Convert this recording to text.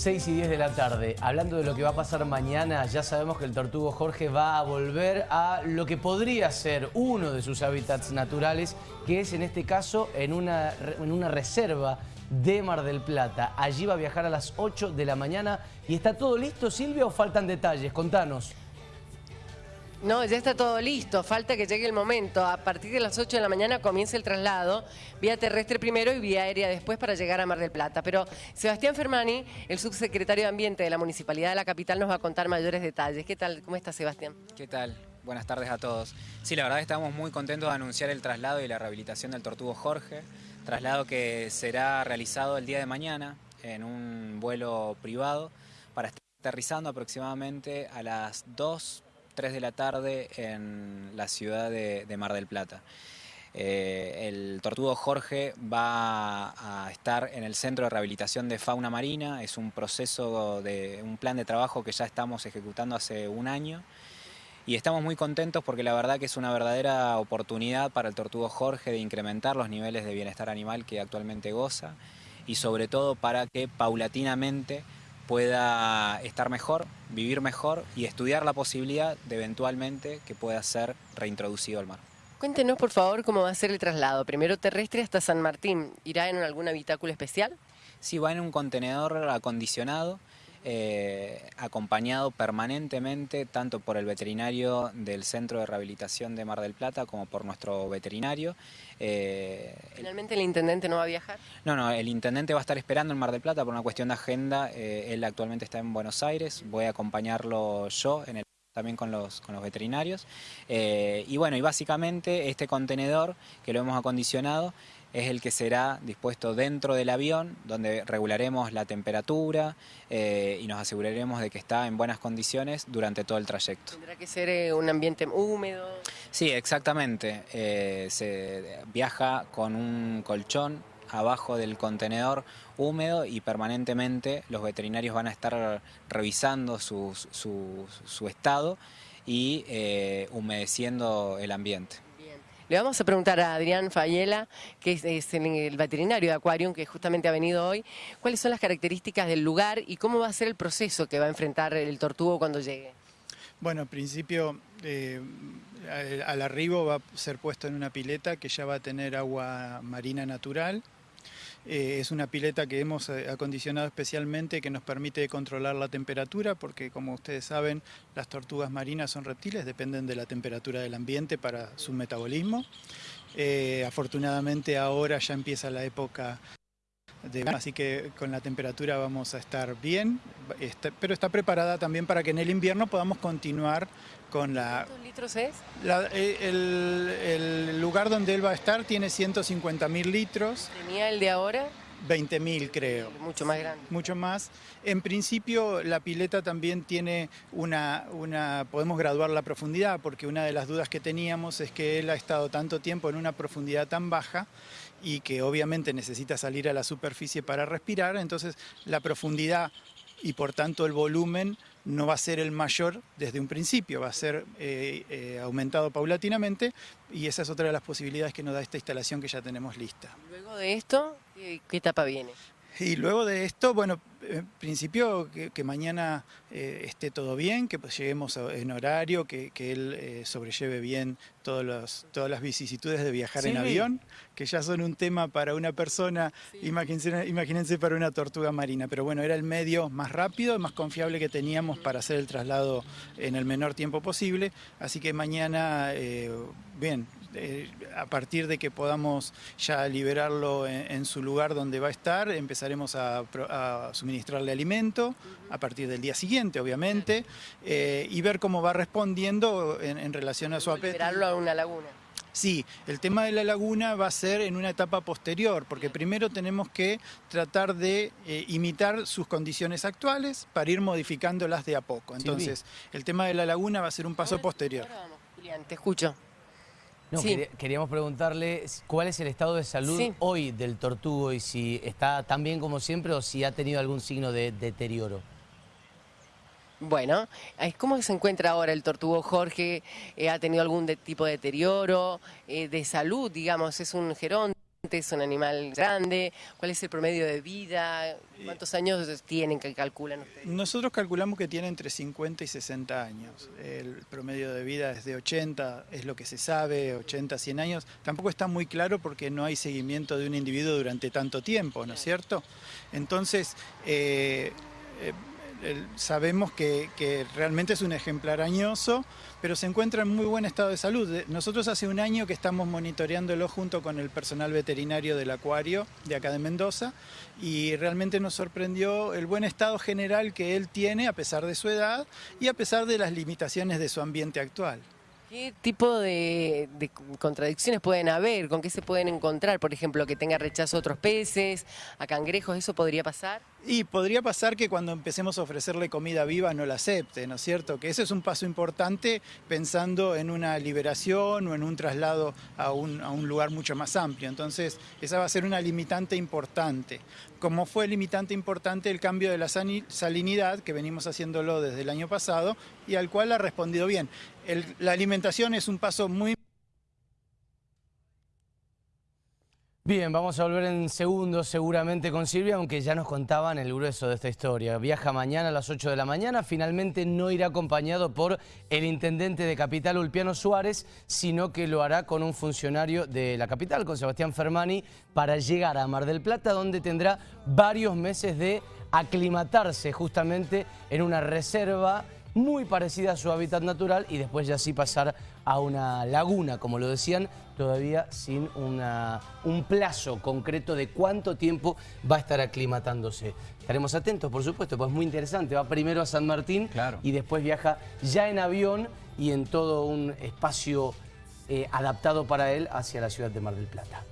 6 y 10 de la tarde. Hablando de lo que va a pasar mañana, ya sabemos que el tortugo Jorge va a volver a lo que podría ser uno de sus hábitats naturales, que es en este caso en una, en una reserva de Mar del Plata. Allí va a viajar a las 8 de la mañana. ¿Y está todo listo, Silvia, o faltan detalles? Contanos. No, ya está todo listo, falta que llegue el momento. A partir de las 8 de la mañana comienza el traslado, vía terrestre primero y vía aérea después para llegar a Mar del Plata. Pero Sebastián Fermani, el subsecretario de Ambiente de la Municipalidad de la Capital, nos va a contar mayores detalles. ¿Qué tal? ¿Cómo está Sebastián? ¿Qué tal? Buenas tardes a todos. Sí, la verdad estamos muy contentos de anunciar el traslado y la rehabilitación del Tortugo Jorge, traslado que será realizado el día de mañana en un vuelo privado para estar aterrizando aproximadamente a las 2 3 de la tarde en la ciudad de, Mar del Plata. Eh, el tortugo Jorge va a estar en el Centro de Rehabilitación de Fauna Marina, es un proceso de un plan de trabajo que ya estamos ejecutando hace un año y estamos muy contentos porque la verdad que es una verdadera oportunidad para el tortugo Jorge de incrementar los niveles de bienestar animal que actualmente goza y sobre todo para que paulatinamente pueda estar mejor, vivir mejor y estudiar la posibilidad de eventualmente que pueda ser reintroducido al mar. Cuéntenos por favor cómo va a ser el traslado, primero terrestre hasta San Martín, ¿irá en algún habitáculo especial? Sí, va en un contenedor acondicionado, eh, acompañado permanentemente tanto por el veterinario del Centro de Rehabilitación de Mar del Plata como por nuestro veterinario. Eh, ¿Finalmente el intendente no va a viajar? No, no, el intendente va a estar esperando en Mar del Plata por una cuestión de agenda. Eh, él actualmente está en Buenos Aires, voy a acompañarlo yo en el también con los, con los veterinarios. y bueno, y básicamente este contenedor que lo hemos acondicionado es el que será dispuesto dentro del avión, donde regularemos la temperatura eh, y nos aseguraremos de que está en buenas condiciones durante todo el trayecto. ¿Tendrá que ser eh, un ambiente húmedo? Sí, exactamente. Eh, se viaja con un colchón abajo del contenedor húmedo y permanentemente los veterinarios van a estar revisando su, su estado y humedeciendo el ambiente. Le vamos a preguntar a Adrián Fayela, que es, el veterinario de Aquarium, que justamente ha venido hoy, cuáles son las características del lugar y cómo va a ser el proceso que va a enfrentar el tortugo cuando llegue. Bueno, en principio eh, al arribo va a ser puesto en una pileta que ya va a tener agua marina natural, eh, es una pileta que hemos eh, acondicionado especialmente que nos permite controlar la temperatura porque como ustedes saben las tortugas marinas son reptiles, dependen de la temperatura del ambiente para su metabolismo. Eh, afortunadamente ahora ya empieza la época de así que con la temperatura vamos a estar bien, pero está preparada también para que en el invierno podamos continuar con la... ¿Cuántos litros es? Eh, el, lugar donde él va a estar tiene 150.000 litros. ¿Tenía el de ahora? 20.000 creo. Mucho más grande. Mucho más. En principio la pileta también tiene una, una, podemos graduar la profundidad porque una de las dudas que teníamos es que él ha estado tanto tiempo en una profundidad tan baja y que obviamente necesita salir a la superficie para respirar, entonces la profundidad y por tanto el volumen no va a ser el mayor desde un principio, va a ser eh, eh, aumentado paulatinamente y esa es otra de las posibilidades que nos da esta instalación que ya tenemos lista. Luego de esto, ¿qué etapa viene? Y luego de esto, bueno, en principio que, mañana eh, esté todo bien, que pues lleguemos en horario, que, él eh, sobrelleve bien todas las vicisitudes de viajar en avión, que ya son un tema para una persona, imagínense, imagínense, para una tortuga marina, pero bueno, era el medio más rápido, más confiable que teníamos para hacer el traslado en el menor tiempo posible, así que mañana, eh, bien, eh, a partir de que podamos ya liberarlo en, su lugar donde va a estar, empezaremos a, suministrarle alimento a partir del día siguiente, obviamente, eh, y ver cómo va respondiendo en, relación a su apetito. Liberarlo a una laguna. Sí, el tema de la laguna va a ser en una etapa posterior, porque primero tenemos que tratar de eh, imitar sus condiciones actuales para ir modificándolas de a poco. Entonces, el tema de la laguna va a ser un paso posterior. Julián, te escucho. No, queríamos preguntarle cuál es el estado de salud hoy del tortugo y si está tan bien como siempre o si ha tenido algún signo de deterioro. Bueno, ¿cómo se encuentra ahora el tortugo Jorge? Eh, ¿Ha tenido algún tipo de deterioro eh, de salud, digamos? ¿Es un geronte? ¿Es un animal grande? ¿Cuál es el promedio de vida? ¿Cuántos años tienen que calculan ustedes? Nosotros calculamos que tiene entre 50 y 60 años. El promedio de vida es de 80, es lo que se sabe, 80, 100 años. Tampoco está muy claro porque no hay seguimiento de un individuo durante tanto tiempo, ¿no es cierto? Entonces, eh, eh, sabemos que, realmente es un ejemplar añoso, pero se encuentra en muy buen estado de salud. Nosotros hace un año que estamos monitoreándolo junto con el personal veterinario del acuario de acá de Mendoza y realmente nos sorprendió el buen estado general que él tiene a pesar de su edad y a pesar de las limitaciones de su ambiente actual. ¿Qué tipo de, contradicciones pueden haber? ¿Con qué se pueden encontrar? Por ejemplo, que tenga rechazo a otros peces, a cangrejos, ¿eso podría pasar? Y podría pasar que cuando empecemos a ofrecerle comida viva no la acepte, ¿no es cierto? Que ese es un paso importante pensando en una liberación o en un traslado a un, a un lugar mucho más amplio. Entonces, esa va a ser una limitante importante. Como fue limitante importante el cambio de la salinidad, que venimos haciéndolo desde el año pasado, y al cual ha respondido bien. La alimentación es un paso muy Bien, vamos a volver en segundos seguramente con Silvia, aunque ya nos contaban el grueso de esta historia. Viaja mañana a las 8 de la mañana, finalmente no irá acompañado por el intendente de Capital, Ulpiano Suárez, sino que lo hará con un funcionario de la capital, con Sebastián Fermani, para llegar a Mar del Plata, donde tendrá varios meses de aclimatarse justamente en una reserva muy parecida a su hábitat natural y después ya sí pasar a una laguna, como lo decían, todavía sin una, un plazo concreto de cuánto tiempo va a estar aclimatándose. Estaremos atentos, por supuesto, pues es muy interesante. Va primero a San Martín y después viaja ya en avión y en todo un espacio eh, adaptado para él hacia la ciudad de Mar del Plata.